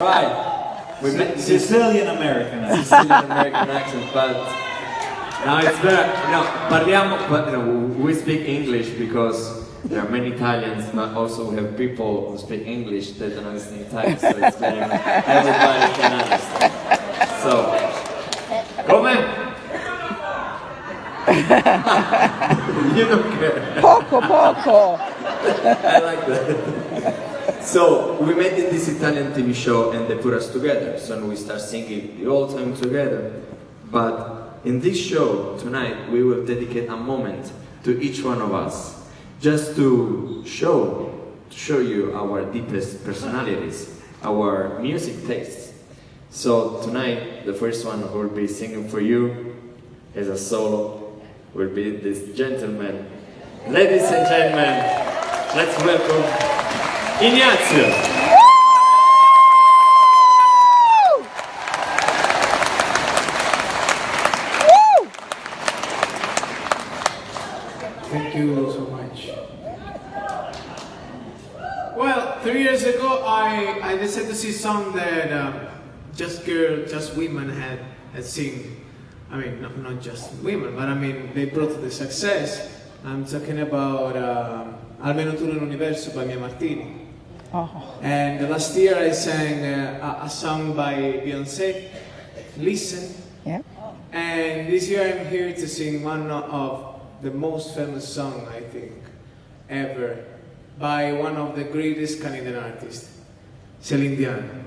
Right. We met Sicilian American. Sicilian American accent, but now it's better. No, parliamo, but you know, we speak English because there are many Italians, but also we have people who speak English that don't understand Italian, so it's better if everybody can understand. So, come? you don't care. Poco, poco. I like that. So we met in this Italian TV show and they put us together. So we start singing the whole time together. But in this show tonight, we will dedicate a moment to each one of us, just to show, to show you our deepest personalities, our music tastes. So tonight, the first one who will be singing for you as a solo will be this gentleman. Ladies and gentlemen, let's welcome Ignazio. Thank you so much. Well, three years ago, I, I decided to see song that um, just girl, just women had, had sing. I mean, not, not just women, but I mean, they brought the success. I'm talking about um, Almeno tu nell'universo by Mia Martini. Oh. And last year I sang uh, a, a song by Beyonce, Listen. Yeah. And this year I'm here to sing one of the most famous song I think ever by one of the greatest Canadian artists, Celine Dion.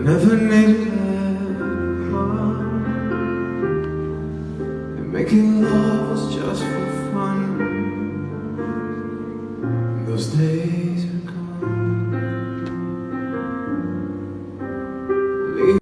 Never needed anyone. And making love was just